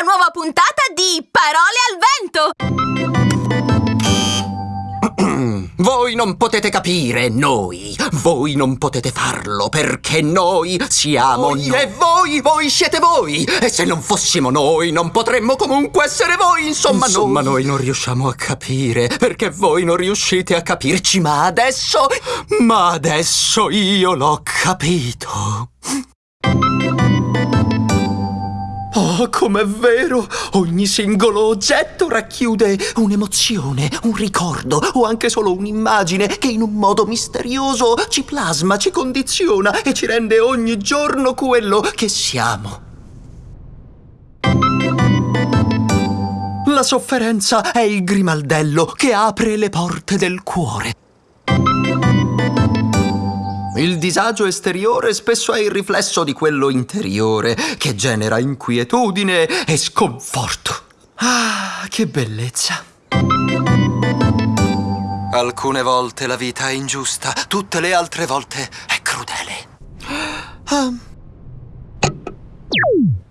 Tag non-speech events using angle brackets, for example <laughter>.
una nuova puntata di Parole al vento! <clears throat> Voi non potete capire noi, voi non potete farlo perché noi siamo noi e voi, voi siete voi e se non fossimo noi non potremmo comunque essere voi, insomma, insomma noi... noi non riusciamo a capire perché voi non riuscite a capirci ma adesso, ma adesso io l'ho capito. Oh, com'è vero! Ogni singolo oggetto racchiude un'emozione, un ricordo o anche solo un'immagine che in un modo misterioso ci plasma, ci condiziona e ci rende ogni giorno quello che siamo. La sofferenza è il grimaldello che apre le porte del cuore. Il disagio esteriore spesso è il riflesso di quello interiore, che genera inquietudine e sconforto. Ah, che bellezza! Alcune volte la vita è ingiusta, tutte le altre volte è crudele. Ah,